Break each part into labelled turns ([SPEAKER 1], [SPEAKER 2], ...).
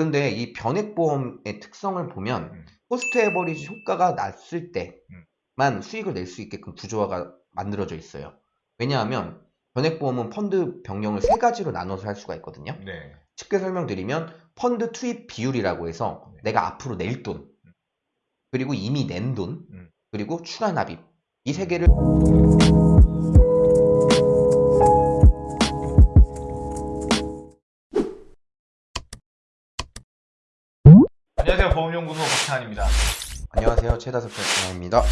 [SPEAKER 1] 그런데 이 변액보험의 특성을 보면
[SPEAKER 2] 음.
[SPEAKER 1] cost average 효과가 났을
[SPEAKER 2] 음.
[SPEAKER 1] 때만 수익을 낼 수 있게끔 구조화가 만들어져 있어요. 왜냐하면 변액보험은 펀드 변경을 세 가지로 나눠서 할 수가 있거든요.
[SPEAKER 2] 네.
[SPEAKER 1] 쉽게 설명드리면 펀드 투입 비율이라고 해서
[SPEAKER 2] 네.
[SPEAKER 1] 내가 앞으로 낼 돈, 그리고 이미 낸 돈,
[SPEAKER 2] 음.
[SPEAKER 1] 그리고 추가 납입 이 세
[SPEAKER 2] 음.
[SPEAKER 1] 개를
[SPEAKER 2] 안녕하세요
[SPEAKER 1] 최다섭 변호사입니다.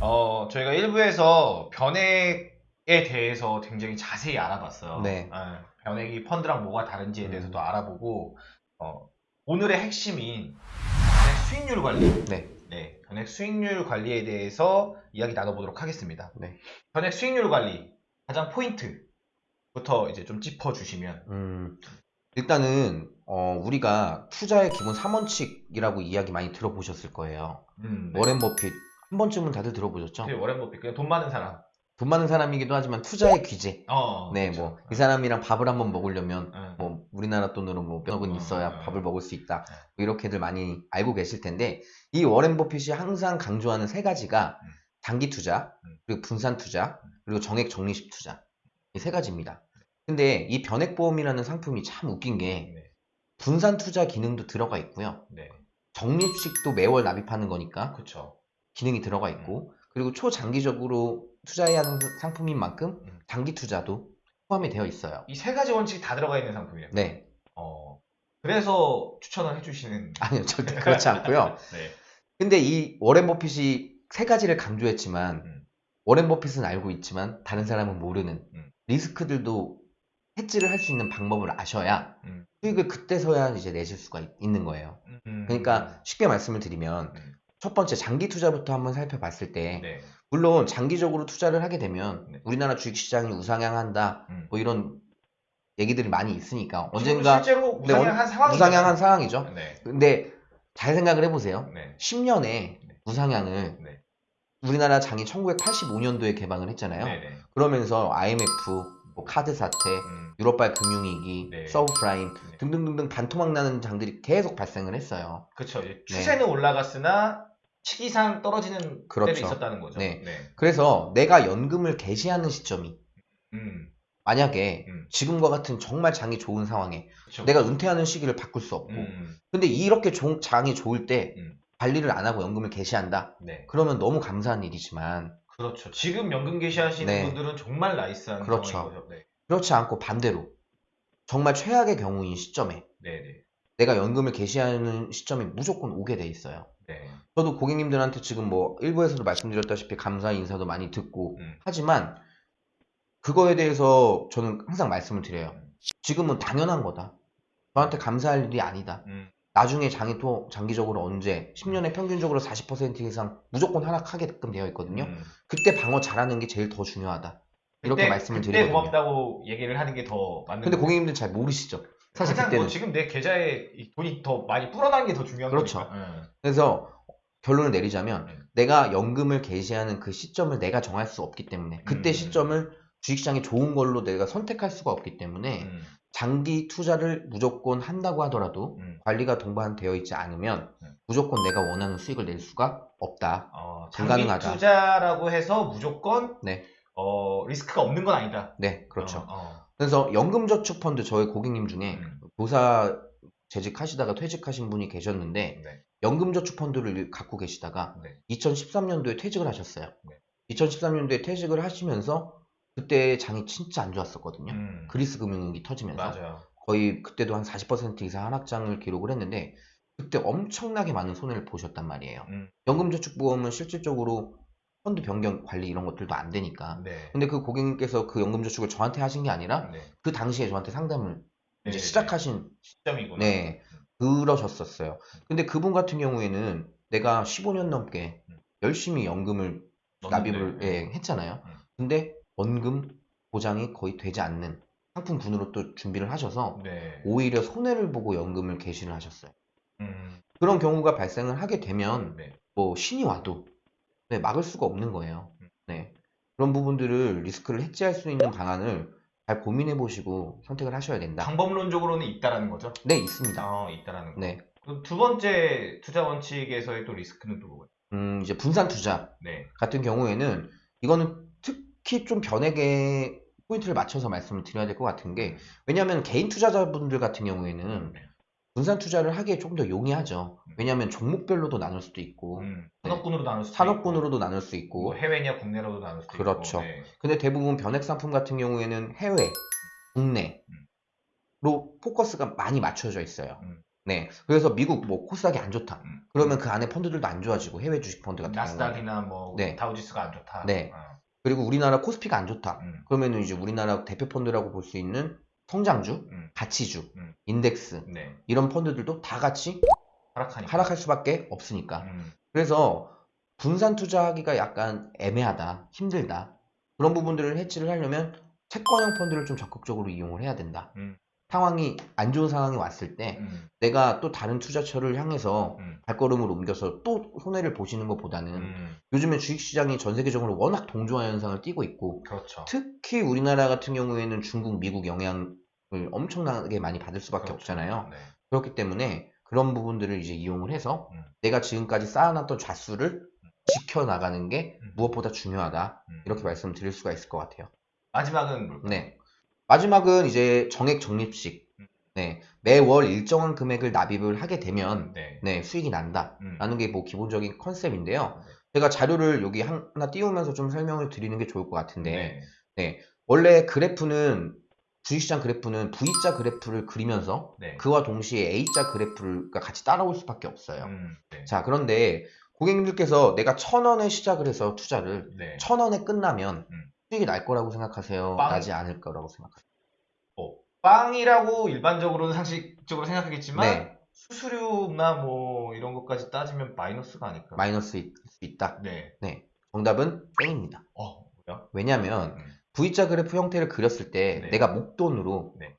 [SPEAKER 2] 어, 저희가 1부에서 변액에 대해서 굉장히 자세히 알아봤어요.
[SPEAKER 1] 네.
[SPEAKER 2] 예, 변액이 펀드랑 뭐가 다른지에
[SPEAKER 1] 음.
[SPEAKER 2] 대해서도 알아보고 어, 오늘의 핵심인 변액 수익률 관리,
[SPEAKER 1] 네,
[SPEAKER 2] 네, 변액 수익률 관리에 대해서 이야기 나눠보도록 하겠습니다.
[SPEAKER 1] 네.
[SPEAKER 2] 변액 수익률 관리 가장 포인트부터 이제 좀 짚어주시면
[SPEAKER 1] 음, 일단은 어, 우리가 투자의 기본 3원칙이라고 이야기 많이 들어보셨을 거예요.
[SPEAKER 2] 음, 네.
[SPEAKER 1] 워렌 버핏 한 번쯤은 다들 들어보셨죠?
[SPEAKER 2] 네, 워렌 버핏 그냥 돈 많은 사람.
[SPEAKER 1] 돈 많은 사람이기도 하지만 투자의 귀재.
[SPEAKER 2] 어,
[SPEAKER 1] 네,
[SPEAKER 2] 그렇죠.
[SPEAKER 1] 뭐이 사람이랑 밥을 한번 먹으려면
[SPEAKER 2] 응.
[SPEAKER 1] 뭐 우리나라 돈으로 뭐 몇 억은
[SPEAKER 2] 어,
[SPEAKER 1] 있어야
[SPEAKER 2] 어,
[SPEAKER 1] 밥을 먹을 수 있다.
[SPEAKER 2] 네.
[SPEAKER 1] 뭐 이렇게들 많이 알고 계실 텐데 이 워렌 버핏이 항상 강조하는 세 가지가
[SPEAKER 2] 음.
[SPEAKER 1] 단기 투자,
[SPEAKER 2] 음.
[SPEAKER 1] 그리고 분산 투자, 그리고 정액 적립식 투자 이 세 가지입니다. 근데 이 변액보험이라는 상품이 참 웃긴 게
[SPEAKER 2] 네,
[SPEAKER 1] 분산 투자 기능도 들어가 있고요.
[SPEAKER 2] 네,
[SPEAKER 1] 적립식도 매월 납입하는 거니까
[SPEAKER 2] 그렇죠.
[SPEAKER 1] 기능이 들어가 있고 그리고 초장기적으로 투자해야 하는 상품인 만큼
[SPEAKER 2] 음.
[SPEAKER 1] 단기 투자도 포함이 되어 있어요.
[SPEAKER 2] 이 세 가지 원칙이 다 들어가 있는 상품이에요.
[SPEAKER 1] 네.
[SPEAKER 2] 어, 그래서 추천을 해주시는.
[SPEAKER 1] 아니요, 절대 그렇지 않고요.
[SPEAKER 2] 네.
[SPEAKER 1] 근데 이 워렌 버핏이 세 가지를 강조했지만
[SPEAKER 2] 음.
[SPEAKER 1] 워렌 버핏은 알고 있지만 다른 사람은 모르는
[SPEAKER 2] 음.
[SPEAKER 1] 리스크들도 해지를 할 수 있는 방법을 아셔야
[SPEAKER 2] 음.
[SPEAKER 1] 수익을 그때서야 이제 내실 수가 있- 있는 거예요.
[SPEAKER 2] 음.
[SPEAKER 1] 그러니까 쉽게 말씀을 드리면
[SPEAKER 2] 음.
[SPEAKER 1] 첫 번째 장기 투자부터 한번 살펴봤을 때
[SPEAKER 2] 네.
[SPEAKER 1] 물론 장기적으로 투자를 하게 되면
[SPEAKER 2] 네.
[SPEAKER 1] 우리나라 주식시장이 우상향한다
[SPEAKER 2] 음.
[SPEAKER 1] 뭐 이런 얘기들이 많이 있으니까 언젠가
[SPEAKER 2] 실제로
[SPEAKER 1] 네,
[SPEAKER 2] 우상향한 상황이
[SPEAKER 1] 우상향한 상황이죠.
[SPEAKER 2] 네.
[SPEAKER 1] 근데 잘 생각을 해보세요.
[SPEAKER 2] 네.
[SPEAKER 1] 10년에
[SPEAKER 2] 네.
[SPEAKER 1] 우상향을
[SPEAKER 2] 네.
[SPEAKER 1] 우리나라 장이 1985년도에 개방을 했잖아요. 그러면서 IMF, 뭐 카드 사태,
[SPEAKER 2] 음.
[SPEAKER 1] 유럽발 금융위기,
[SPEAKER 2] 네.
[SPEAKER 1] 서브프라임
[SPEAKER 2] 네.
[SPEAKER 1] 등등등등 반토막 나는 장들이 계속 발생을 했어요.
[SPEAKER 2] 그렇죠.
[SPEAKER 1] 네.
[SPEAKER 2] 추세는 올라갔으나 시기상 떨어지는
[SPEAKER 1] 그렇죠.
[SPEAKER 2] 때도 있었다는 거죠.
[SPEAKER 1] 네.
[SPEAKER 2] 네.
[SPEAKER 1] 그래서 내가 연금을 개시하는 시점이
[SPEAKER 2] 음.
[SPEAKER 1] 만약에
[SPEAKER 2] 음.
[SPEAKER 1] 지금과 같은 정말 장이 좋은 상황에
[SPEAKER 2] 그렇죠.
[SPEAKER 1] 내가 은퇴하는 시기를 바꿀 수 없고
[SPEAKER 2] 음.
[SPEAKER 1] 근데 이렇게 종- 장이 좋을 때
[SPEAKER 2] 음.
[SPEAKER 1] 관리를 안 하고 연금을 개시한다?
[SPEAKER 2] 네.
[SPEAKER 1] 그러면 너무 감사한 일이지만
[SPEAKER 2] 그렇죠. 지금 연금 개시하시는
[SPEAKER 1] 네.
[SPEAKER 2] 분들은 정말 나이스한
[SPEAKER 1] 그렇죠.
[SPEAKER 2] 거죠. 네.
[SPEAKER 1] 그렇지 않고 반대로 정말 최악의 경우인 시점에
[SPEAKER 2] 네. 네.
[SPEAKER 1] 내가 연금을 개시하는 시점이 무조건 오게 돼 있어요.
[SPEAKER 2] 네.
[SPEAKER 1] 저도 고객님들한테 지금 뭐 일부에서도 말씀드렸다시피 감사 인사도 많이 듣고
[SPEAKER 2] 음.
[SPEAKER 1] 하지만 그거에 대해서 저는 항상 말씀을 드려요.
[SPEAKER 2] 음.
[SPEAKER 1] 지금은 당연한 거다. 저한테 감사할 일이 아니다.
[SPEAKER 2] 음.
[SPEAKER 1] 나중에 장이 또 장기적으로 언제 10년에 평균적으로 40% 이상 무조건 하락하게끔 되어 있거든요.
[SPEAKER 2] 음.
[SPEAKER 1] 그때 방어 잘하는 게 제일 더 중요하다. 이렇게
[SPEAKER 2] 그때-
[SPEAKER 1] 말씀을
[SPEAKER 2] 그때
[SPEAKER 1] 드리거든요.
[SPEAKER 2] 고맙다고 얘기를 하는 게 더 맞는
[SPEAKER 1] 근데. 고객님들 잘 모르시죠. 사실 그때는
[SPEAKER 2] 뭐 지금 내 계좌에 이 돈이 더 많이 불어나는 게 더 중요한
[SPEAKER 1] 그렇죠.
[SPEAKER 2] 거니까. 응.
[SPEAKER 1] 그래서 결론을 내리자면
[SPEAKER 2] 음.
[SPEAKER 1] 내가 연금을 개시하는 그 시점을 내가 정할 수 없기 때문에 그때
[SPEAKER 2] 음.
[SPEAKER 1] 시점을 주식시장이 좋은 걸로 내가 선택할 수가 없기 때문에
[SPEAKER 2] 음.
[SPEAKER 1] 장기 투자를 무조건 한다고 하더라도
[SPEAKER 2] 음.
[SPEAKER 1] 관리가 동반되어 있지 않으면
[SPEAKER 2] 음.
[SPEAKER 1] 무조건 내가 원하는 수익을 낼 수가 없다.
[SPEAKER 2] 어, 장기
[SPEAKER 1] 불가능하다.
[SPEAKER 2] 투자라고 해서 무조건
[SPEAKER 1] 네.
[SPEAKER 2] 어, 리스크가 없는 건 아니다.
[SPEAKER 1] 네, 그렇죠.
[SPEAKER 2] 어, 어.
[SPEAKER 1] 그래서 연금저축펀드 저희 고객님 중에
[SPEAKER 2] 음.
[SPEAKER 1] 보사 재직하시다가 퇴직하신 분이 계셨는데
[SPEAKER 2] 네.
[SPEAKER 1] 연금저축펀드를 갖고 계시다가
[SPEAKER 2] 네.
[SPEAKER 1] 2013년도에 퇴직을 하셨어요.
[SPEAKER 2] 네.
[SPEAKER 1] 2013년도에 퇴직을 하시면서 그때 장이 진짜 안 좋았었거든요.
[SPEAKER 2] 음.
[SPEAKER 1] 그리스 금융위기 터지면서
[SPEAKER 2] 맞아요.
[SPEAKER 1] 거의 그때도 한 40% 이상 하락장을 기록을 했는데 그때 엄청나게 많은 손해를 보셨단 말이에요.
[SPEAKER 2] 음.
[SPEAKER 1] 연금저축보험은 실질적으로 펀드 변경 관리 이런 것들도 안 되니까.
[SPEAKER 2] 네.
[SPEAKER 1] 근데 그 고객님께서 그 연금저축을 저한테 하신 게 아니라
[SPEAKER 2] 네.
[SPEAKER 1] 그 당시에 저한테 상담을
[SPEAKER 2] 네,
[SPEAKER 1] 이제
[SPEAKER 2] 네,
[SPEAKER 1] 시작하신
[SPEAKER 2] 시점이구나.
[SPEAKER 1] 네. 그러셨었어요. 근데 그분 같은 경우에는 내가 15년 넘게
[SPEAKER 2] 음.
[SPEAKER 1] 열심히 연금을 납입을
[SPEAKER 2] 네.
[SPEAKER 1] 예, 했잖아요.
[SPEAKER 2] 음.
[SPEAKER 1] 근데 원금 보장이 거의 되지 않는 상품군으로 또 준비를 하셔서
[SPEAKER 2] 네.
[SPEAKER 1] 오히려 손해를 보고 연금을 개시를 하셨어요.
[SPEAKER 2] 음.
[SPEAKER 1] 그런 경우가 발생을 하게 되면
[SPEAKER 2] 네.
[SPEAKER 1] 뭐 신이 와도 네, 막을 수가 없는 거예요.
[SPEAKER 2] 음.
[SPEAKER 1] 네. 그런 부분들을 리스크를 해지할 수 있는 방안을 잘 고민해 보시고 선택을 하셔야 된다.
[SPEAKER 2] 방법론적으로는 있다라는 거죠.
[SPEAKER 1] 네, 있습니다.
[SPEAKER 2] 어, 있다라는 거.
[SPEAKER 1] 네.
[SPEAKER 2] 그럼 두 번째 투자 원칙에서의 또 리스크는 또 뭐예요?
[SPEAKER 1] 음, 이제 분산 투자
[SPEAKER 2] 네.
[SPEAKER 1] 같은 경우에는 이거는 특히 좀 변액에 포인트를 맞춰서 말씀을 드려야 될 것 같은 게 왜냐하면 개인 투자자분들 같은 경우에는
[SPEAKER 2] 네.
[SPEAKER 1] 분산 투자를 하기에 좀더 용이하죠. 왜냐하면 종목별로도 나눌 수도 있고
[SPEAKER 2] 음, 산업군으로 나눌 수도
[SPEAKER 1] 산업군으로도 나눌 수
[SPEAKER 2] 있고, 뭐 해외냐 국내로도 나눌 수도
[SPEAKER 1] 그렇죠.
[SPEAKER 2] 있고. 네.
[SPEAKER 1] 근데 대부분 변액 상품 같은 경우에는 해외, 국내로 포커스가 많이 맞춰져 있어요.
[SPEAKER 2] 음.
[SPEAKER 1] 네. 그래서 미국 뭐 코스닥이 안 좋다.
[SPEAKER 2] 음.
[SPEAKER 1] 그러면 그 안에 펀드들도 안 좋아지고 해외 주식 펀드 같은
[SPEAKER 2] 나스닥이나 뭐
[SPEAKER 1] 네.
[SPEAKER 2] 다우지수가 안 좋다.
[SPEAKER 1] 네.
[SPEAKER 2] 어.
[SPEAKER 1] 그리고 우리나라 코스피가 안 좋다.
[SPEAKER 2] 음.
[SPEAKER 1] 그러면은 이제 우리나라 대표 펀드라고 볼 수 있는 성장주,
[SPEAKER 2] 음.
[SPEAKER 1] 가치주,
[SPEAKER 2] 음.
[SPEAKER 1] 인덱스
[SPEAKER 2] 네.
[SPEAKER 1] 이런 펀드들도 다 같이
[SPEAKER 2] 하락하니까.
[SPEAKER 1] 하락할 수밖에 없으니까.
[SPEAKER 2] 음.
[SPEAKER 1] 그래서 분산 투자하기가 약간 애매하다, 힘들다. 그런 부분들을 해치를 하려면 채권형 펀드를 좀 적극적으로 이용을 해야 된다.
[SPEAKER 2] 음.
[SPEAKER 1] 상황이 안 좋은 상황이 왔을 때
[SPEAKER 2] 음.
[SPEAKER 1] 내가 또 다른 투자처를 향해서
[SPEAKER 2] 음.
[SPEAKER 1] 발걸음을 옮겨서 또 손해를 보시는 것보다는
[SPEAKER 2] 음.
[SPEAKER 1] 요즘에 주식시장이 전 세계적으로 워낙 동조화 현상을 띠고 있고
[SPEAKER 2] 그렇죠.
[SPEAKER 1] 특히 우리나라 같은 경우에는 중국, 미국 영향을 엄청나게 많이 받을 수밖에
[SPEAKER 2] 그렇죠.
[SPEAKER 1] 없잖아요.
[SPEAKER 2] 네.
[SPEAKER 1] 그렇기 때문에 그런 부분들을 이제 이용을 해서
[SPEAKER 2] 음.
[SPEAKER 1] 내가 지금까지 쌓아놨던 좌수를 지켜나가는 게
[SPEAKER 2] 음.
[SPEAKER 1] 무엇보다 중요하다.
[SPEAKER 2] 음.
[SPEAKER 1] 이렇게 말씀드릴 수가 있을 것 같아요.
[SPEAKER 2] 마지막은 뭘까요?
[SPEAKER 1] 네. 마지막은 이제 정액 적립식.
[SPEAKER 2] 음.
[SPEAKER 1] 네. 매월 일정한 금액을 납입을 하게 되면
[SPEAKER 2] 네.
[SPEAKER 1] 네, 수익이 난다.
[SPEAKER 2] 음.
[SPEAKER 1] 라는 게 뭐 기본적인 컨셉인데요.
[SPEAKER 2] 네.
[SPEAKER 1] 제가 자료를 여기 하나 띄우면서 좀 설명을 드리는 게 좋을 것 같은데
[SPEAKER 2] 네.
[SPEAKER 1] 원래 그래프는 주식시장 그래프는 V자 그래프를 그리면서
[SPEAKER 2] 네.
[SPEAKER 1] 그와 동시에 A자 그래프가 같이 따라올 수밖에 없어요.
[SPEAKER 2] 음. 네.
[SPEAKER 1] 자, 그런데 고객님들께서 내가 천 원에 시작을 해서 투자를
[SPEAKER 2] 네.
[SPEAKER 1] 천 원에 끝나면
[SPEAKER 2] 음.
[SPEAKER 1] 수익이 날 거라고 생각하세요?
[SPEAKER 2] 빵.
[SPEAKER 1] 나지 않을 거라고 생각하세요?
[SPEAKER 2] 뭐, 빵이라고 일반적으로는 상식적으로 생각하겠지만
[SPEAKER 1] 네,
[SPEAKER 2] 수수료나 뭐 이런 것까지 따지면 마이너스가 아닐까.
[SPEAKER 1] 마이너스일 수 있다.
[SPEAKER 2] 네.
[SPEAKER 1] 정답은 땡입니다.
[SPEAKER 2] 어, 뭐야?
[SPEAKER 1] 왜냐하면
[SPEAKER 2] 음.
[SPEAKER 1] V자 그래프 형태를 그렸을 때
[SPEAKER 2] 네.
[SPEAKER 1] 내가 목돈으로
[SPEAKER 2] 네.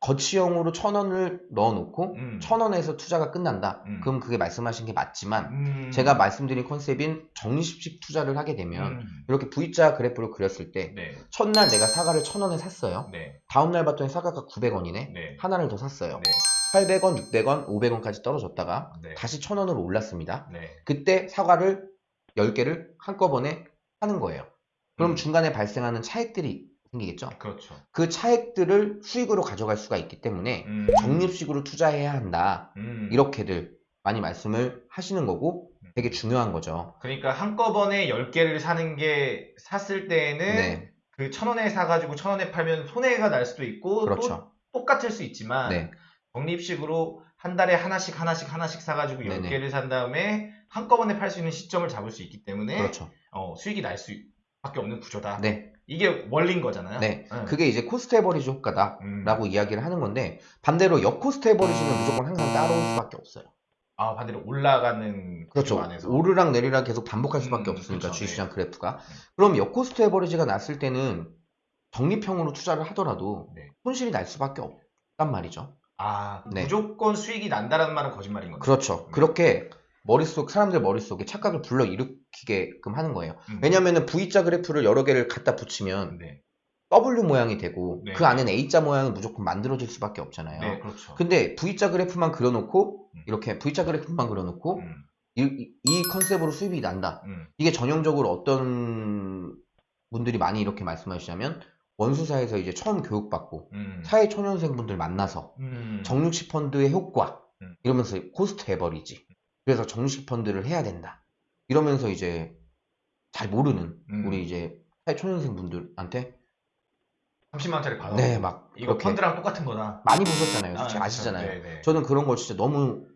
[SPEAKER 1] 거치형으로 천 원을 넣어놓고
[SPEAKER 2] 음.
[SPEAKER 1] 천 원에서 투자가 끝난다.
[SPEAKER 2] 음.
[SPEAKER 1] 그럼 그게 말씀하신 게 맞지만
[SPEAKER 2] 음.
[SPEAKER 1] 제가 말씀드린 컨셉인 적립식 투자를 하게 되면
[SPEAKER 2] 음.
[SPEAKER 1] 이렇게 V자 그래프를 그렸을 때
[SPEAKER 2] 네.
[SPEAKER 1] 첫날 내가 사과를 천 원에 샀어요.
[SPEAKER 2] 네.
[SPEAKER 1] 다음날 봤더니 사과가 900원이네.
[SPEAKER 2] 네.
[SPEAKER 1] 하나를 더 샀어요.
[SPEAKER 2] 네.
[SPEAKER 1] 800원, 600원, 500원까지 떨어졌다가
[SPEAKER 2] 네.
[SPEAKER 1] 다시 1000원으로 올랐습니다.
[SPEAKER 2] 네.
[SPEAKER 1] 그때 사과를 10개를 한꺼번에 하는 거예요. 그럼
[SPEAKER 2] 음.
[SPEAKER 1] 중간에 발생하는 차액들이 생기겠죠.
[SPEAKER 2] 그렇죠.
[SPEAKER 1] 그 차액들을 수익으로 가져갈 수가 있기 때문에
[SPEAKER 2] 음.
[SPEAKER 1] 적립식으로 투자해야 한다.
[SPEAKER 2] 음.
[SPEAKER 1] 이렇게들 많이 말씀을 하시는 거고 되게 중요한 거죠.
[SPEAKER 2] 그러니까 한꺼번에 10개를 사는 게 샀을 때에는
[SPEAKER 1] 네,
[SPEAKER 2] 그천 원에 사가지고 천 원에 팔면 손해가 날 수도 있고 또
[SPEAKER 1] 그렇죠.
[SPEAKER 2] 똑같을 수 있지만
[SPEAKER 1] 네,
[SPEAKER 2] 적립식으로 한 달에 하나씩 하나씩 하나씩 사가지고
[SPEAKER 1] 네네.
[SPEAKER 2] 10개를 산 다음에 한꺼번에 팔 수 있는 시점을 잡을 수 있기 때문에
[SPEAKER 1] 그렇죠.
[SPEAKER 2] 어, 수익이 날 수밖에 없는 구조다.
[SPEAKER 1] 네,
[SPEAKER 2] 이게 원리인 거잖아요.
[SPEAKER 1] 네.
[SPEAKER 2] 응.
[SPEAKER 1] 그게 이제 cost average 효과다.
[SPEAKER 2] 음.
[SPEAKER 1] 라고 이야기를 하는 건데 반대로 역cost average는 무조건 항상 따라올 수밖에 없어요.
[SPEAKER 2] 아 반대로 올라가는
[SPEAKER 1] 그렇죠.
[SPEAKER 2] 안에서
[SPEAKER 1] 오르락 내리락 계속 반복할 수밖에
[SPEAKER 2] 음,
[SPEAKER 1] 없으니까
[SPEAKER 2] 그렇죠.
[SPEAKER 1] 주식시장
[SPEAKER 2] 네.
[SPEAKER 1] 그래프가. 그럼 역cost average가 났을 때는 적립형으로 투자를 하더라도
[SPEAKER 2] 네.
[SPEAKER 1] 손실이 날 수밖에 없단 말이죠.
[SPEAKER 2] 아
[SPEAKER 1] 네.
[SPEAKER 2] 무조건 수익이 난다라는 말은 거짓말인 거죠.
[SPEAKER 1] 그렇죠.
[SPEAKER 2] 네.
[SPEAKER 1] 그렇게 머릿속 사람들 머릿속에 착각을 불러일으키게끔 하는 거예요.
[SPEAKER 2] 음.
[SPEAKER 1] 왜냐하면 V자 그래프를 여러 개를 갖다 붙이면
[SPEAKER 2] 네.
[SPEAKER 1] W 모양이 되고
[SPEAKER 2] 네.
[SPEAKER 1] 그 안에는 A자 모양은 무조건 만들어질 수밖에 없잖아요.
[SPEAKER 2] 네, 그렇죠.
[SPEAKER 1] 근데 V자 그래프만 그려놓고
[SPEAKER 2] 음.
[SPEAKER 1] 이렇게 V자 그래프만 그려놓고
[SPEAKER 2] 음,
[SPEAKER 1] 이, 이- 이 컨셉으로 수익이 난다.
[SPEAKER 2] 음,
[SPEAKER 1] 이게 전형적으로 어떤 분들이 많이 이렇게 말씀하시냐면 원수사에서 이제 처음 교육받고
[SPEAKER 2] 음,
[SPEAKER 1] 사회 초년생 분들 만나서
[SPEAKER 2] 음,
[SPEAKER 1] 적립식 펀드의 효과
[SPEAKER 2] 음.
[SPEAKER 1] 이러면서 cost average. 그래서 적립식 펀드를 해야 된다. 이러면서 이제 잘 모르는
[SPEAKER 2] 음.
[SPEAKER 1] 우리 이제 사회초년생 분들한테
[SPEAKER 2] 30만 원짜리 받아.
[SPEAKER 1] 네 막
[SPEAKER 2] 이거 펀드랑 똑같은 거다.
[SPEAKER 1] 많이 보셨잖아요.
[SPEAKER 2] 아,
[SPEAKER 1] 아, 시잖아요
[SPEAKER 2] 네, 네.
[SPEAKER 1] 저는 그런 걸 진짜 너무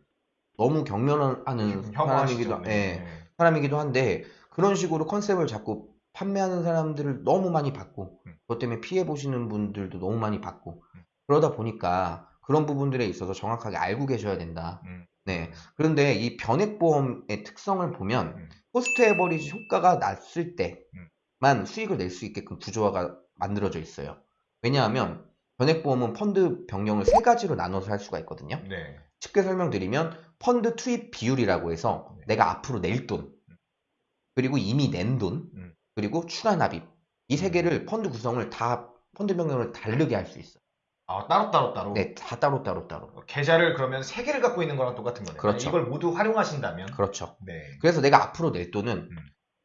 [SPEAKER 1] 너무 경멸하는
[SPEAKER 2] 혐오하시죠.
[SPEAKER 1] 사람이기도
[SPEAKER 2] 네.
[SPEAKER 1] 예, 사람이기도 한데 그런 식으로 컨셉을 자꾸 판매하는 사람들을 너무 많이 봤고
[SPEAKER 2] 음.
[SPEAKER 1] 그것 때문에 피해 보시는 분들도 너무 많이 봤고
[SPEAKER 2] 음.
[SPEAKER 1] 그러다 보니까 그런 부분들에 있어서 정확하게 알고 계셔야 된다.
[SPEAKER 2] 음.
[SPEAKER 1] 네. 그런데 이 변액보험의 특성을 보면
[SPEAKER 2] 음.
[SPEAKER 1] cost average 효과가 났을
[SPEAKER 2] 음.
[SPEAKER 1] 때만 수익을 낼 수 있게끔 구조화가 만들어져 있어요. 왜냐하면 변액보험은 펀드 변경을 세 가지로 나눠서 할 수가 있거든요.
[SPEAKER 2] 네.
[SPEAKER 1] 쉽게 설명드리면 펀드 투입 비율이라고 해서
[SPEAKER 2] 네.
[SPEAKER 1] 내가 앞으로 낼 돈, 그리고 이미 낸 돈,
[SPEAKER 2] 음.
[SPEAKER 1] 그리고 추가 납입 이세
[SPEAKER 2] 음.
[SPEAKER 1] 개를 펀드 구성을 다 펀드 변경을 다르게 할 수 있어요.
[SPEAKER 2] 아, 따로 따로 따로.
[SPEAKER 1] 네, 다 따로 따로 따로.
[SPEAKER 2] 계좌를 그러면 세 개를 갖고 있는 거랑 똑같은 거네요.
[SPEAKER 1] 그렇죠.
[SPEAKER 2] 이걸 모두 활용하신다면.
[SPEAKER 1] 그렇죠.
[SPEAKER 2] 네.
[SPEAKER 1] 그래서 내가 앞으로 낼 돈은
[SPEAKER 2] 음.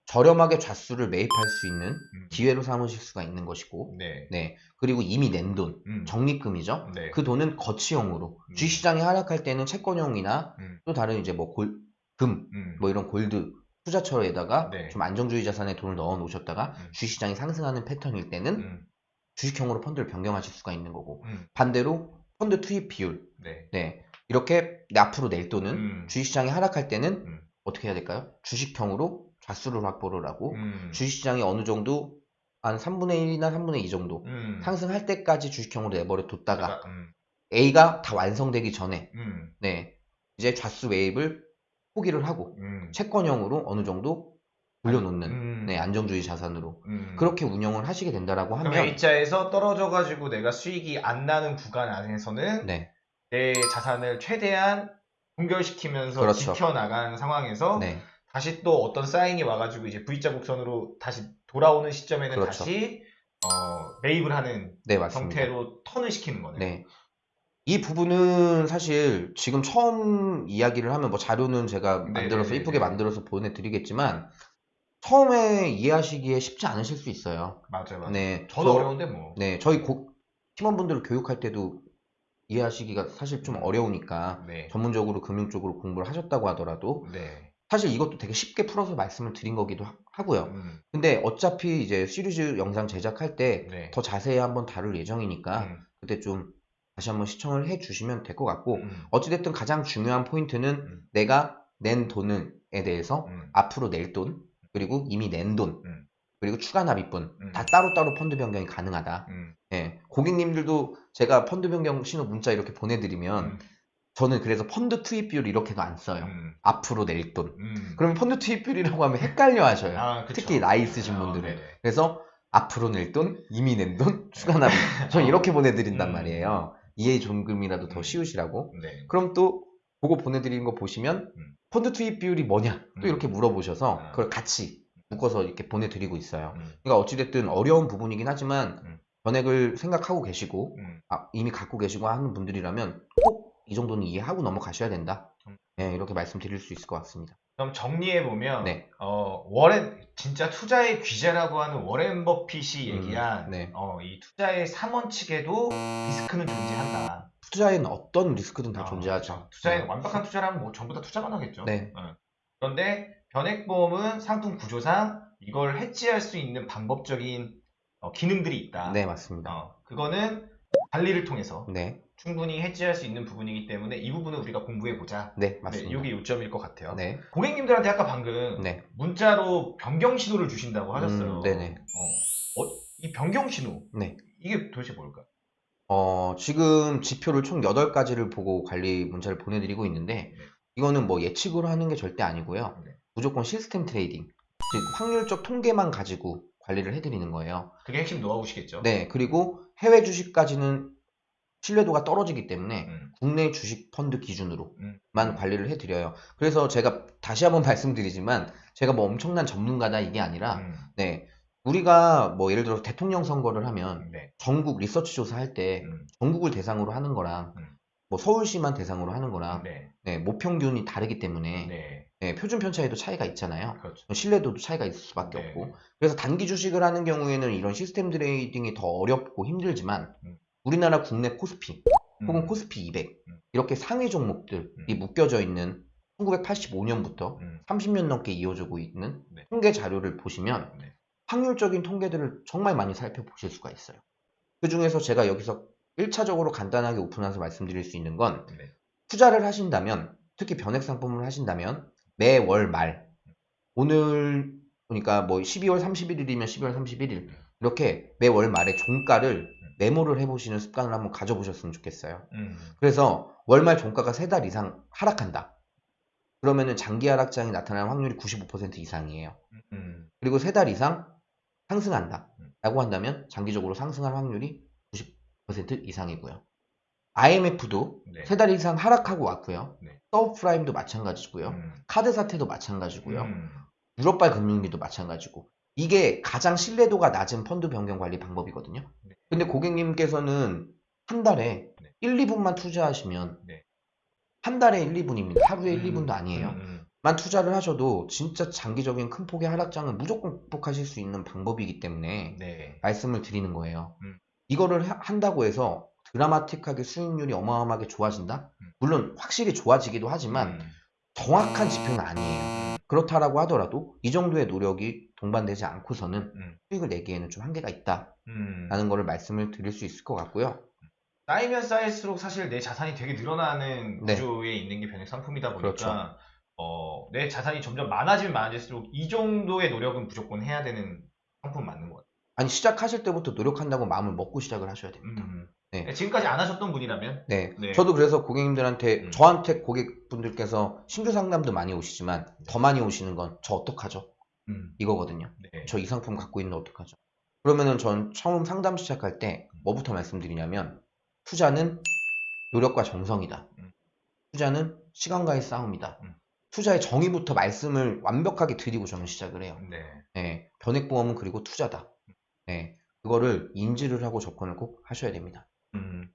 [SPEAKER 1] 저렴하게 좌수를 매입할 수 있는
[SPEAKER 2] 음.
[SPEAKER 1] 기회로 삼으실 수가 있는 것이고,
[SPEAKER 2] 네.
[SPEAKER 1] 네. 그리고 이미 낸 돈,
[SPEAKER 2] 음.
[SPEAKER 1] 적립금이죠.
[SPEAKER 2] 네.
[SPEAKER 1] 그 돈은 거치형으로
[SPEAKER 2] 음.
[SPEAKER 1] 주식시장이 하락할 때는 채권형이나
[SPEAKER 2] 음.
[SPEAKER 1] 또 다른 이제 뭐 골, 금,
[SPEAKER 2] 음.
[SPEAKER 1] 뭐 이런 골드 투자처에다가
[SPEAKER 2] 네.
[SPEAKER 1] 좀 안정주의 자산에 돈을 넣어 놓으셨다가
[SPEAKER 2] 음.
[SPEAKER 1] 주식시장이 상승하는 패턴일 때는
[SPEAKER 2] 음.
[SPEAKER 1] 주식형으로 펀드를 변경하실 수가 있는 거고
[SPEAKER 2] 음.
[SPEAKER 1] 반대로 펀드 투입 비율
[SPEAKER 2] 네.
[SPEAKER 1] 네 이렇게 내 앞으로 낼 돈은
[SPEAKER 2] 음.
[SPEAKER 1] 주식시장이 하락할 때는
[SPEAKER 2] 음.
[SPEAKER 1] 어떻게 해야 될까요? 주식형으로 좌수를 확보를 하고
[SPEAKER 2] 음.
[SPEAKER 1] 주식시장이 어느 정도 한 3분의 1이나 3분의 2 정도
[SPEAKER 2] 음.
[SPEAKER 1] 상승할 때까지 주식형으로 내버려 뒀다가
[SPEAKER 2] 음.
[SPEAKER 1] A가 다 완성되기 전에
[SPEAKER 2] 음.
[SPEAKER 1] 네 이제 좌수 매입을 포기를 하고
[SPEAKER 2] 음.
[SPEAKER 1] 채권형으로 어느 정도 돌려놓는
[SPEAKER 2] 음.
[SPEAKER 1] 네, 안정주의 자산으로
[SPEAKER 2] 음.
[SPEAKER 1] 그렇게 운영을 하시게 된다라고 하면
[SPEAKER 2] A자에서 떨어져가지고 내가 수익이 안 나는 구간 안에서는
[SPEAKER 1] 네,
[SPEAKER 2] 내 자산을 최대한 동결시키면서
[SPEAKER 1] 그렇죠.
[SPEAKER 2] 지켜나가는 상황에서
[SPEAKER 1] 네,
[SPEAKER 2] 다시 또 어떤 사인이 와가지고 이제 V자 곡선으로 다시 돌아오는 시점에는
[SPEAKER 1] 그렇죠.
[SPEAKER 2] 다시 어, 매입을 하는
[SPEAKER 1] 네.
[SPEAKER 2] 형태로 턴을 시키는 거네요.
[SPEAKER 1] 네. 이 부분은 사실 지금 처음 이야기를 하면 뭐 자료는 제가
[SPEAKER 2] 네,
[SPEAKER 1] 만들어서
[SPEAKER 2] 네, 네,
[SPEAKER 1] 이쁘게
[SPEAKER 2] 네.
[SPEAKER 1] 만들어서 보내드리겠지만 처음에 이해하시기에 쉽지 않으실 수 있어요.
[SPEAKER 2] 맞아요, 맞아요.
[SPEAKER 1] 네,
[SPEAKER 2] 저도
[SPEAKER 1] 저-
[SPEAKER 2] 어려운데 뭐.
[SPEAKER 1] 네, 저희 고, 팀원분들을 교육할 때도 이해하시기가 사실 좀 어려우니까
[SPEAKER 2] 네.
[SPEAKER 1] 전문적으로 금융 쪽으로 공부를 하셨다고 하더라도
[SPEAKER 2] 네.
[SPEAKER 1] 사실 이것도 되게 쉽게 풀어서 말씀을 드린 거기도 하- 하고요.
[SPEAKER 2] 음,
[SPEAKER 1] 근데 어차피 이제 시리즈 영상 제작할 때
[SPEAKER 2] 네.
[SPEAKER 1] 더 자세히 한번 다룰 예정이니까
[SPEAKER 2] 음,
[SPEAKER 1] 그때 좀 다시 한번 시청을 해 주시면 될 것 같고
[SPEAKER 2] 음,
[SPEAKER 1] 어찌됐든 가장 중요한 포인트는
[SPEAKER 2] 음.
[SPEAKER 1] 내가 낸 돈에 대해서
[SPEAKER 2] 음,
[SPEAKER 1] 앞으로 낼 돈 그리고 이미 낸 돈
[SPEAKER 2] 음.
[SPEAKER 1] 그리고 추가 납입분
[SPEAKER 2] 음.
[SPEAKER 1] 다 따로따로 펀드 변경이 가능하다.
[SPEAKER 2] 음,
[SPEAKER 1] 예, 고객님들도 제가 펀드 변경 신호 문자 이렇게 보내드리면
[SPEAKER 2] 음,
[SPEAKER 1] 저는 그래서 펀드 투입 비율 이렇게도 안 써요.
[SPEAKER 2] 음,
[SPEAKER 1] 앞으로 낼 돈.
[SPEAKER 2] 음.
[SPEAKER 1] 그러면 펀드 투입 비율이라고 하면 헷갈려 하셔요.
[SPEAKER 2] 아.
[SPEAKER 1] 특히 나이 있으신
[SPEAKER 2] 아,
[SPEAKER 1] 분들은.
[SPEAKER 2] 네네.
[SPEAKER 1] 그래서 앞으로 낼 돈, 이미 낸 돈, 추가 납입. 저는 이렇게 보내드린단
[SPEAKER 2] 음.
[SPEAKER 1] 말이에요. 이해 존금이라도 더
[SPEAKER 2] 음.
[SPEAKER 1] 쉬우시라고.
[SPEAKER 2] 네.
[SPEAKER 1] 그럼 또 그거 보내드리는 거 보시면
[SPEAKER 2] 음.
[SPEAKER 1] 펀드 투입 비율이 뭐냐 또
[SPEAKER 2] 음.
[SPEAKER 1] 이렇게 물어보셔서
[SPEAKER 2] 아.
[SPEAKER 1] 그걸 같이 묶어서 이렇게 보내드리고 있어요.
[SPEAKER 2] 음,
[SPEAKER 1] 그러니까 어찌됐든 어려운 부분이긴 하지만
[SPEAKER 2] 음.
[SPEAKER 1] 전액을 생각하고 계시고
[SPEAKER 2] 음.
[SPEAKER 1] 아, 이미 갖고 계시고 하는 분들이라면 꼭 이 정도는 이해하고 넘어가셔야 된다.
[SPEAKER 2] 음.
[SPEAKER 1] 네, 이렇게 말씀드릴 수 있을 것 같습니다.
[SPEAKER 2] 그럼 정리해 보면
[SPEAKER 1] 네.
[SPEAKER 2] 어, 워렌 진짜 투자의 귀재라고 하는 워렌 버핏이
[SPEAKER 1] 음,
[SPEAKER 2] 얘기한
[SPEAKER 1] 네.
[SPEAKER 2] 어, 이 투자의 3원칙에도 리스크는 존재한다.
[SPEAKER 1] 투자에는 어떤 리스크든 다
[SPEAKER 2] 어,
[SPEAKER 1] 존재하죠.
[SPEAKER 2] 그렇죠. 투자에
[SPEAKER 1] 네.
[SPEAKER 2] 완벽한 투자라면 뭐 전부 다 투자만 하겠죠.
[SPEAKER 1] 네.
[SPEAKER 2] 어. 그런데 변액보험은 상품 구조상 이걸 해지할 수 있는 방법적인 어, 기능들이 있다.
[SPEAKER 1] 네, 맞습니다.
[SPEAKER 2] 어, 그거는 관리를 통해서
[SPEAKER 1] 네,
[SPEAKER 2] 충분히 해지할 수 있는 부분이기 때문에 이 부분은 우리가 공부해 보자.
[SPEAKER 1] 네,
[SPEAKER 2] 네,
[SPEAKER 1] 맞습니다.
[SPEAKER 2] 이게 요점일 것 같아요.
[SPEAKER 1] 네,
[SPEAKER 2] 고객님들한테 아까 방금
[SPEAKER 1] 네,
[SPEAKER 2] 문자로 변경 신호를 주신다고 하셨어요.
[SPEAKER 1] 음, 네네.
[SPEAKER 2] 어, 어, 이 변경 신호
[SPEAKER 1] 네.
[SPEAKER 2] 이게 도대체 뭘까?
[SPEAKER 1] 어, 지금 지표를 총 8가지를 보고 관리 문자를 보내드리고 있는데,
[SPEAKER 2] 네.
[SPEAKER 1] 이거는 뭐 예측으로 하는 게 절대 아니고요.
[SPEAKER 2] 네.
[SPEAKER 1] 무조건 system trading, 즉 확률적 통계만 가지고 관리를 해드리는 거예요.
[SPEAKER 2] 그게 핵심 노하우시겠죠?
[SPEAKER 1] 네, 그리고 해외 주식까지는 신뢰도가 떨어지기 때문에
[SPEAKER 2] 음,
[SPEAKER 1] 국내 주식 펀드 기준으로만
[SPEAKER 2] 음.
[SPEAKER 1] 관리를 해드려요. 그래서 제가 다시 한번 말씀드리지만, 제가 뭐 엄청난 전문가다 이게 아니라,
[SPEAKER 2] 음,
[SPEAKER 1] 네, 우리가 뭐 예를 들어서 대통령 선거를 하면
[SPEAKER 2] 네.
[SPEAKER 1] 전국 리서치 조사할 때
[SPEAKER 2] 음,
[SPEAKER 1] 전국을 대상으로 하는 거랑
[SPEAKER 2] 음.
[SPEAKER 1] 뭐 서울시만 대상으로 하는 거랑
[SPEAKER 2] 네.
[SPEAKER 1] 네, 모평균이 다르기 때문에
[SPEAKER 2] 네.
[SPEAKER 1] 네, 표준 편차에도 차이가 있잖아요.
[SPEAKER 2] 그렇죠.
[SPEAKER 1] 신뢰도도 차이가 있을 수밖에
[SPEAKER 2] 네.
[SPEAKER 1] 없고 그래서 단기 주식을 하는 경우에는 이런 시스템 trading이 더 어렵고 힘들지만
[SPEAKER 2] 음.
[SPEAKER 1] 우리나라 국내 코스피 혹은
[SPEAKER 2] 음,
[SPEAKER 1] 코스피 200
[SPEAKER 2] 음.
[SPEAKER 1] 이렇게 상위 종목들이
[SPEAKER 2] 음.
[SPEAKER 1] 묶여져 있는 1985년부터
[SPEAKER 2] 음,
[SPEAKER 1] 30년 넘게 이어지고 있는
[SPEAKER 2] 네.
[SPEAKER 1] 통계 자료를 보시면
[SPEAKER 2] 네.
[SPEAKER 1] 확률적인 통계들을 정말 많이 살펴보실 수가 있어요. 그 중에서 제가 여기서 1차적으로 간단하게 오픈해서 말씀드릴 수 있는 건
[SPEAKER 2] 네.
[SPEAKER 1] 투자를 하신다면 특히 변액 상품을 하신다면 매월 말 오늘 그러니까 뭐 12월 31일이면 12월 31일 이렇게 매월 말에 종가를 메모를 해보시는 습관을 한번 가져보셨으면 좋겠어요.
[SPEAKER 2] 음,
[SPEAKER 1] 그래서 월말 종가가 세달 이상 하락한다. 그러면은 장기 하락장이 나타날 확률이 95% 이상이에요.
[SPEAKER 2] 음,
[SPEAKER 1] 그리고 세달 이상 상승한다.
[SPEAKER 2] 음.
[SPEAKER 1] 라고 한다면 장기적으로 상승할 확률이 90% 이상이고요. IMF도
[SPEAKER 2] 네.
[SPEAKER 1] 세달 이상 하락하고 왔고요.
[SPEAKER 2] 네.
[SPEAKER 1] 서브프라임도 마찬가지고요.
[SPEAKER 2] 음,
[SPEAKER 1] 카드 사태도 마찬가지고요.
[SPEAKER 2] 음,
[SPEAKER 1] 유럽발 금융위도 마찬가지고. 이게 가장 신뢰도가 낮은 펀드 변경 관리 방법이거든요.
[SPEAKER 2] 네.
[SPEAKER 1] 근데 고객님께서는 한 달에
[SPEAKER 2] 네.
[SPEAKER 1] 1, 2분만 투자하시면
[SPEAKER 2] 네.
[SPEAKER 1] 한 달에 1, 2분입니다. 하루에 1,
[SPEAKER 2] 음,
[SPEAKER 1] 2분도 아니에요.
[SPEAKER 2] 음, 음.
[SPEAKER 1] 만 투자를 하셔도 진짜 장기적인 큰 폭의 하락장은 무조건 극복하실 수 있는 방법이기 때문에
[SPEAKER 2] 네.
[SPEAKER 1] 말씀을 드리는 거예요.
[SPEAKER 2] 음.
[SPEAKER 1] 이거를 하- 한다고 해서 드라마틱하게 수익률이 어마어마하게 좋아진다?
[SPEAKER 2] 음.
[SPEAKER 1] 물론 확실히 좋아지기도 하지만
[SPEAKER 2] 음.
[SPEAKER 1] 정확한 지표는 아니에요. 그렇다라고 하더라도 이 정도의 노력이 동반되지 않고서는
[SPEAKER 2] 음.
[SPEAKER 1] 수익을 내기에는 좀 한계가 있다라는
[SPEAKER 2] 음.
[SPEAKER 1] 거를 말씀을 드릴 수 있을 것 같고요.
[SPEAKER 2] 쌓이면 쌓일수록 사실 내 자산이 되게 늘어나는
[SPEAKER 1] 네.
[SPEAKER 2] 구조에 있는 게 변액 상품이다 보니까
[SPEAKER 1] 그렇죠.
[SPEAKER 2] 어, 내 자산이 점점 많아지면 많아질수록 이 정도의 노력은 무조건 해야 되는 상품 맞는 것 같아요.
[SPEAKER 1] 아니 시작하실 때부터 노력한다고 마음을 먹고 시작을 하셔야 됩니다.
[SPEAKER 2] 음.
[SPEAKER 1] 네.
[SPEAKER 2] 지금까지 안 하셨던 분이라면
[SPEAKER 1] 네.
[SPEAKER 2] 네.
[SPEAKER 1] 저도 그래서 고객님들한테
[SPEAKER 2] 음.
[SPEAKER 1] 저한테 고객분들께서 신규 상담도 많이 오시지만 더 많이 오시는 건 저 어떡하죠?
[SPEAKER 2] 음.
[SPEAKER 1] 이거거든요.
[SPEAKER 2] 네.
[SPEAKER 1] 저이 상품 갖고 있는데 어떡하죠? 그러면은 전 처음 상담 시작할 때 뭐부터 말씀드리냐면 투자는 노력과 정성이다.
[SPEAKER 2] 음.
[SPEAKER 1] 투자는 시간과의 싸움이다.
[SPEAKER 2] 음.
[SPEAKER 1] 투자의 정의부터 말씀을 완벽하게 드리고 저는 시작을 해요.
[SPEAKER 2] 네.
[SPEAKER 1] 네, 변액보험은 그리고 투자다. 네, 그거를 인지를 하고 접근을 꼭 하셔야 됩니다.
[SPEAKER 2] 음.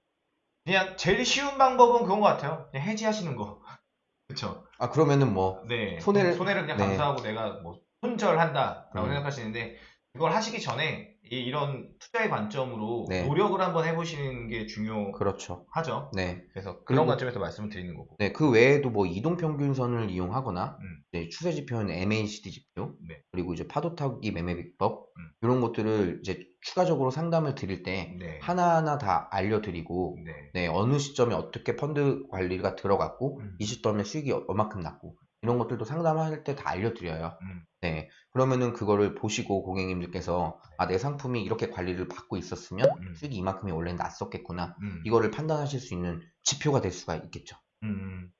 [SPEAKER 2] 그냥 제일 쉬운 방법은 그건 것 같아요. 그냥 해지하시는 거. 그쵸.
[SPEAKER 1] 아 그러면은 뭐
[SPEAKER 2] 네.
[SPEAKER 1] 손해를-
[SPEAKER 2] 손해를 그냥
[SPEAKER 1] 네.
[SPEAKER 2] 감수하고 내가 뭐 손절한다라고
[SPEAKER 1] 음.
[SPEAKER 2] 생각하시는데 그걸 하시기 전에 이- 이런 투자의 관점으로
[SPEAKER 1] 네.
[SPEAKER 2] 노력을 한번 해보시는 게 중요하죠.
[SPEAKER 1] 그렇죠. 네,
[SPEAKER 2] 그래서 그런
[SPEAKER 1] 그리고-
[SPEAKER 2] 관점에서 말씀을 드리는 거고.
[SPEAKER 1] 네, 그 외에도 뭐 이동 평균선을 이용하거나
[SPEAKER 2] 음.
[SPEAKER 1] 이제 추세 지표는 MACD 지표
[SPEAKER 2] 네.
[SPEAKER 1] 그리고 이제 파도 타기 매매 비법
[SPEAKER 2] 음.
[SPEAKER 1] 이런 것들을 이제 추가적으로 상담을 드릴 때
[SPEAKER 2] 네.
[SPEAKER 1] 하나하나 다 알려드리고
[SPEAKER 2] 네.
[SPEAKER 1] 네, 어느 시점에 어떻게 펀드 관리가 들어갔고
[SPEAKER 2] 음.
[SPEAKER 1] 이 시점에 수익이 얼마큼 났고 이런 것들도 상담할 때 다 알려드려요.
[SPEAKER 2] 음.
[SPEAKER 1] 네, 그러면은 그거를 보시고 고객님들께서 아, 내 상품이 이렇게 관리를 받고 있었으면
[SPEAKER 2] 음.
[SPEAKER 1] 수익이 이만큼이 원래 났었겠구나.
[SPEAKER 2] 음.
[SPEAKER 1] 이거를 판단하실 수 있는 지표가 될 수가 있겠죠.
[SPEAKER 2] 음.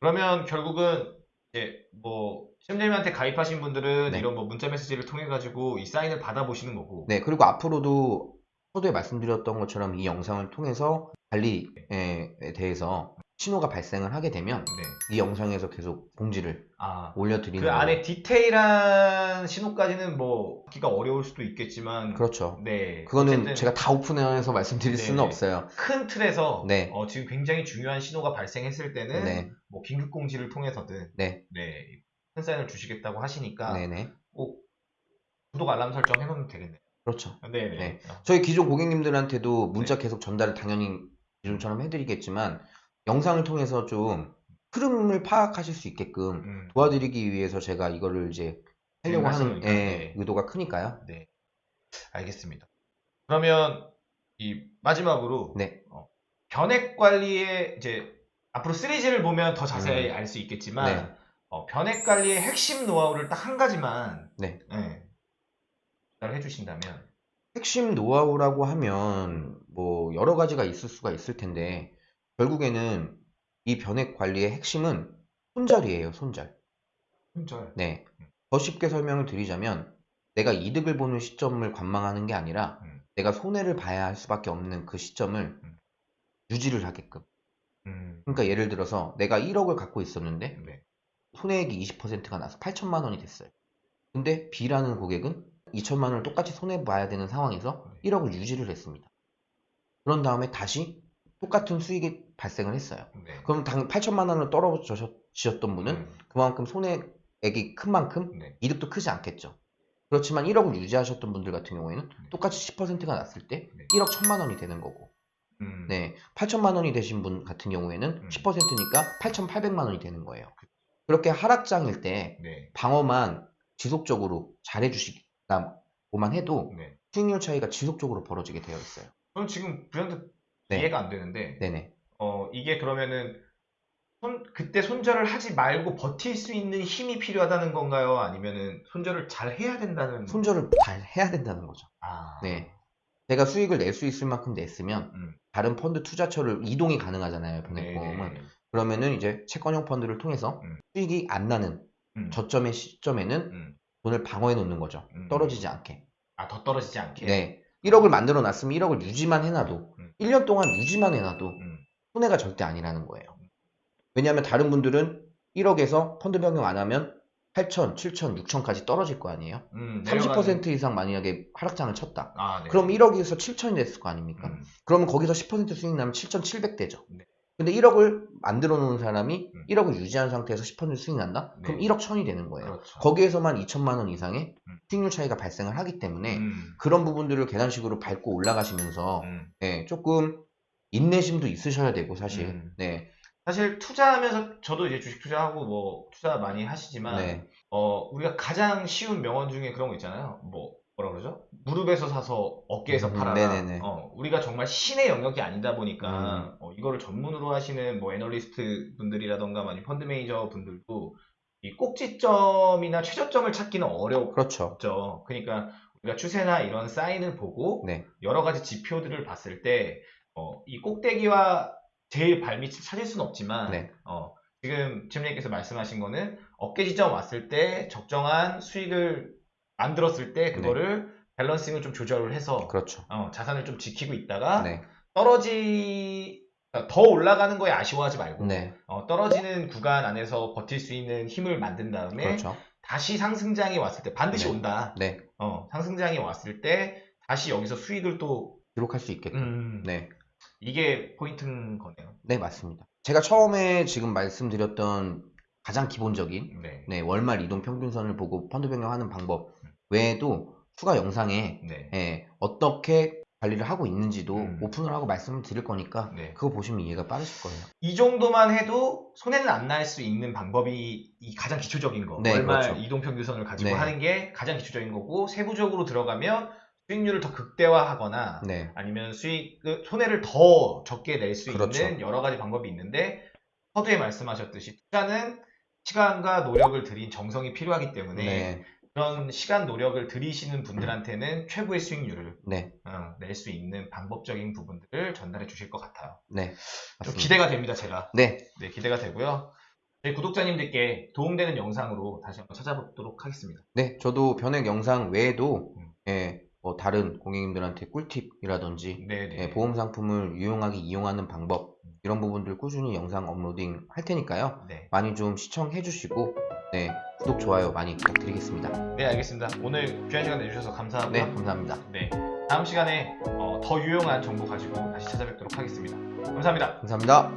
[SPEAKER 2] 그러면 결국은 이제 뭐 시험님한테 가입하신 분들은
[SPEAKER 1] 네.
[SPEAKER 2] 이런 뭐 문자 메시지를 통해 가지고 이 사인을 받아보시는 거고.
[SPEAKER 1] 네, 그리고 앞으로도 서두에 말씀드렸던 것처럼 이 영상을 통해서 관리에 대해서 신호가 발생을 하게 되면
[SPEAKER 2] 네.
[SPEAKER 1] 이 영상에서 계속 공지를
[SPEAKER 2] 아.
[SPEAKER 1] 올려드리는
[SPEAKER 2] 그 안에. 디테일한 신호까지는 뭐 기가 어려울 수도 있겠지만
[SPEAKER 1] 그렇죠.
[SPEAKER 2] 네
[SPEAKER 1] 그거는
[SPEAKER 2] 어쨌든
[SPEAKER 1] 제가 다 오픈해서 말씀드릴
[SPEAKER 2] 네,
[SPEAKER 1] 수는
[SPEAKER 2] 네.
[SPEAKER 1] 없어요.
[SPEAKER 2] 큰 틀에서
[SPEAKER 1] 네.
[SPEAKER 2] 어, 지금 굉장히 중요한 신호가 발생했을 때는
[SPEAKER 1] 네,
[SPEAKER 2] 뭐 긴급 공지를 통해서든
[SPEAKER 1] 네,
[SPEAKER 2] 네, 큰 사인을 주시겠다고 하시니까
[SPEAKER 1] 네, 네.
[SPEAKER 2] 꼭 구독 알람 설정 해놓으면 되겠네요.
[SPEAKER 1] 그렇죠.
[SPEAKER 2] 네네.
[SPEAKER 1] 네.
[SPEAKER 2] 어,
[SPEAKER 1] 저희 기존 고객님들한테도 문자 계속 전달을 당연히 기존처럼 해드리겠지만 영상을 통해서 좀 흐름을 파악하실 수 있게끔
[SPEAKER 2] 음,
[SPEAKER 1] 도와드리기 위해서 제가 이거를 이제 하려고 하는 예,
[SPEAKER 2] 네.
[SPEAKER 1] 의도가 크니까요.
[SPEAKER 2] 네. 알겠습니다. 그러면 이 마지막으로
[SPEAKER 1] 네.
[SPEAKER 2] 어, 변액 관리의 이제 앞으로 시리즈를 보면 더 자세히
[SPEAKER 1] 음.
[SPEAKER 2] 알수 있겠지만
[SPEAKER 1] 네.
[SPEAKER 2] 어, 변액 관리의 핵심 노하우를 딱 한 가지만
[SPEAKER 1] 네.
[SPEAKER 2] 네. 전달해 주신다면
[SPEAKER 1] 핵심 노하우라고 하면 뭐 여러 가지가 있을 수가 있을 텐데 결국에는 이 변액 관리의 핵심은 손절이에요, 손절.
[SPEAKER 2] 손절.
[SPEAKER 1] 네. 더 쉽게 설명을 드리자면 내가 이득을 보는 시점을 관망하는 게 아니라
[SPEAKER 2] 음.
[SPEAKER 1] 내가 손해를 봐야 할 수밖에 없는 그 시점을
[SPEAKER 2] 음.
[SPEAKER 1] 유지를 하게끔.
[SPEAKER 2] 음.
[SPEAKER 1] 그러니까 예를 들어서 내가 1억을 갖고 있었는데
[SPEAKER 2] 네.
[SPEAKER 1] 손해액이 20%가 나서 8천만 원이 됐어요. 근데 B라는 고객은 2천만 원을 똑같이 손해 봐야 되는 상황에서
[SPEAKER 2] 네.
[SPEAKER 1] 1억을 유지를 했습니다. 그런 다음에 다시 똑같은 수익이 발생을 했어요.
[SPEAKER 2] 네.
[SPEAKER 1] 그럼 당 8천만 원을 떨어지셨던 분은
[SPEAKER 2] 음.
[SPEAKER 1] 그만큼 손해액이 큰 만큼
[SPEAKER 2] 네.
[SPEAKER 1] 이득도 크지 않겠죠. 그렇지만 1억을 유지하셨던 분들 같은 경우에는
[SPEAKER 2] 네.
[SPEAKER 1] 똑같이 10%가 났을 때
[SPEAKER 2] 네.
[SPEAKER 1] 1억 1천만 원이 되는 거고
[SPEAKER 2] 음.
[SPEAKER 1] 네, 8천만 원이 되신 분 같은 경우에는
[SPEAKER 2] 음.
[SPEAKER 1] 10%니까 8,800만 원이 되는 거예요. 그렇게 하락장일 때
[SPEAKER 2] 네.
[SPEAKER 1] 방어만 지속적으로 잘해주시다고만 해도
[SPEAKER 2] 네.
[SPEAKER 1] 수익률 차이가 지속적으로 벌어지게 되어 있어요.
[SPEAKER 2] 저는 지금 불현듯
[SPEAKER 1] 네.
[SPEAKER 2] 이해가 안 되는데
[SPEAKER 1] 네네.
[SPEAKER 2] 어, 이게 그러면은 손, 그때 손절을 하지 말고 버틸 수 있는 힘이 필요하다는 건가요? 아니면은 손절을 잘 해야 된다는
[SPEAKER 1] 손절을 잘 해야 된다는 거죠.
[SPEAKER 2] 아.
[SPEAKER 1] 네. 내가 수익을 낼 수 있을 만큼 냈으면
[SPEAKER 2] 음.
[SPEAKER 1] 다른 펀드 투자처를 이동이 가능하잖아요.
[SPEAKER 2] 네.
[SPEAKER 1] 변액보험은. 그러면은 이제 채권형 펀드를 통해서
[SPEAKER 2] 음.
[SPEAKER 1] 수익이 안 나는
[SPEAKER 2] 음.
[SPEAKER 1] 저점의 시점에는
[SPEAKER 2] 음.
[SPEAKER 1] 돈을 방어해 놓는 거죠.
[SPEAKER 2] 음.
[SPEAKER 1] 떨어지지 않게.
[SPEAKER 2] 아, 더 떨어지지 않게.
[SPEAKER 1] 네. 1억을 만들어 놨으면 1억을 유지만 해놔도
[SPEAKER 2] 음.
[SPEAKER 1] 1년 동안 유지만 해놔도
[SPEAKER 2] 음.
[SPEAKER 1] 손해가 절대 아니라는 거예요. 왜냐하면 다른 분들은 1억에서 펀드 변경 안 하면 8천, 7천, 6천까지 떨어질 거 아니에요?
[SPEAKER 2] 음,
[SPEAKER 1] 30% 이상 만약에 하락장을 쳤다.
[SPEAKER 2] 아, 네.
[SPEAKER 1] 그럼 1억에서 7천이 됐을 거 아닙니까?
[SPEAKER 2] 음,
[SPEAKER 1] 그러면 거기서 10% 수익 나면 7,700대죠.
[SPEAKER 2] 네.
[SPEAKER 1] 근데 1억을 만들어 놓은 사람이
[SPEAKER 2] 음.
[SPEAKER 1] 1억을 유지한 상태에서 10% 수익 난다? 그럼
[SPEAKER 2] 네.
[SPEAKER 1] 1억 1000이 되는 거예요.
[SPEAKER 2] 그렇죠.
[SPEAKER 1] 거기에서만 2천만 원 이상의
[SPEAKER 2] 음.
[SPEAKER 1] 수익률 차이가 발생을 하기 때문에
[SPEAKER 2] 음,
[SPEAKER 1] 그런 부분들을 계단식으로 밟고 올라가시면서
[SPEAKER 2] 음.
[SPEAKER 1] 네, 조금 인내심도 있으셔야 되고 사실
[SPEAKER 2] 음.
[SPEAKER 1] 네,
[SPEAKER 2] 사실 투자하면서 저도 이제 주식 투자하고 뭐 투자 많이 하시지만
[SPEAKER 1] 네,
[SPEAKER 2] 어 우리가 가장 쉬운 명언 중에 그런 거 있잖아요. 뭐 뭐라 그러죠? 무릎에서 사서 어깨에서
[SPEAKER 1] 음,
[SPEAKER 2] 팔아라.
[SPEAKER 1] 네네네.
[SPEAKER 2] 어, 우리가 정말 신의 영역이 아니다 보니까
[SPEAKER 1] 음.
[SPEAKER 2] 어, 이거를 전문으로 하시는 뭐 애널리스트 분들이라던가 아니면 펀드 매니저 분들도 이 꼭지점이나 최저점을 찾기는 어렵죠.
[SPEAKER 1] 그렇죠.
[SPEAKER 2] 그러니까 우리가 추세나 이런 사인을 보고
[SPEAKER 1] 네,
[SPEAKER 2] 여러 가지 지표들을 봤을 때, 어, 이 꼭대기와 제일 발밑을 찾을 수는 없지만,
[SPEAKER 1] 네.
[SPEAKER 2] 어, 지금 지문님께서 말씀하신 거는 어깨 지점 왔을 때 적정한 수익을 만들었을 때 그거를 밸런싱을 좀 조절을 해서
[SPEAKER 1] 그렇죠.
[SPEAKER 2] 어, 자산을 좀 지키고 있다가
[SPEAKER 1] 네,
[SPEAKER 2] 떨어지 더 올라가는 거에 아쉬워하지 말고
[SPEAKER 1] 네,
[SPEAKER 2] 어, 떨어지는 구간 안에서 버틸 수 있는 힘을 만든 다음에
[SPEAKER 1] 그렇죠.
[SPEAKER 2] 다시 상승장이 왔을 때 반드시
[SPEAKER 1] 네.
[SPEAKER 2] 온다.
[SPEAKER 1] 네,
[SPEAKER 2] 어, 상승장이 왔을 때 다시 여기서 수익을 또
[SPEAKER 1] 기록할 수 있겠죠.
[SPEAKER 2] 음,
[SPEAKER 1] 네,
[SPEAKER 2] 이게 포인트인 거네요.
[SPEAKER 1] 네 맞습니다. 제가 처음에 지금 말씀드렸던 가장 기본적인
[SPEAKER 2] 네.
[SPEAKER 1] 네, 월말 이동 평균선을 보고 펀드 변경하는 방법 외에도 추가 영상에
[SPEAKER 2] 네.
[SPEAKER 1] 예, 어떻게 관리를 하고 있는지도
[SPEAKER 2] 음.
[SPEAKER 1] 오픈을 하고 말씀을 드릴 거니까
[SPEAKER 2] 네.
[SPEAKER 1] 그거 보시면 이해가 빠르실 거예요.
[SPEAKER 2] 이 정도만 해도 손해는 안 날 수 있는 방법이 이 가장 기초적인 거.
[SPEAKER 1] 네,
[SPEAKER 2] 월말
[SPEAKER 1] 그렇죠.
[SPEAKER 2] 이동 평균선을 가지고
[SPEAKER 1] 네.
[SPEAKER 2] 하는 게 가장 기초적인 거고 세부적으로 들어가면 수익률을 더 극대화하거나
[SPEAKER 1] 네,
[SPEAKER 2] 아니면 수익 그 손해를 더 적게 낼 수
[SPEAKER 1] 그렇죠.
[SPEAKER 2] 있는 여러 가지 방법이 있는데 서두에 말씀하셨듯이 투자는 시간과 노력을 들인 정성이 필요하기 때문에
[SPEAKER 1] 네,
[SPEAKER 2] 그런 시간 노력을 들이시는 분들한테는 최고의 수익률을
[SPEAKER 1] 네,
[SPEAKER 2] 어, 낼수 있는 방법적인 부분들을 전달해 주실 것 같아요.
[SPEAKER 1] 네,
[SPEAKER 2] 좀. 기대가 됩니다, 제가.
[SPEAKER 1] 네,
[SPEAKER 2] 네, 기대가 되고요. 저희 구독자님들께 도움되는 영상으로 다시 한번 찾아보도록 하겠습니다.
[SPEAKER 1] 네, 저도 변액 영상 외에도
[SPEAKER 2] 음.
[SPEAKER 1] 예, 뭐 다른 고객님들한테 꿀팁이라든지
[SPEAKER 2] 네, 네.
[SPEAKER 1] 예, 보험 상품을 유용하게 이용하는 방법 이런 부분들 꾸준히 영상 업로딩 할 테니까요.
[SPEAKER 2] 네.
[SPEAKER 1] 많이 좀 시청해 주시고 네 구독 좋아요 많이 부탁드리겠습니다.
[SPEAKER 2] 네 알겠습니다. 오늘 귀한 시간 내주셔서 감사합니다
[SPEAKER 1] 네 감사합니다.
[SPEAKER 2] 네 다음 시간에 어, 더 유용한 정보 가지고 다시 찾아뵙도록 하겠습니다. 감사합니다.
[SPEAKER 1] 감사합니다.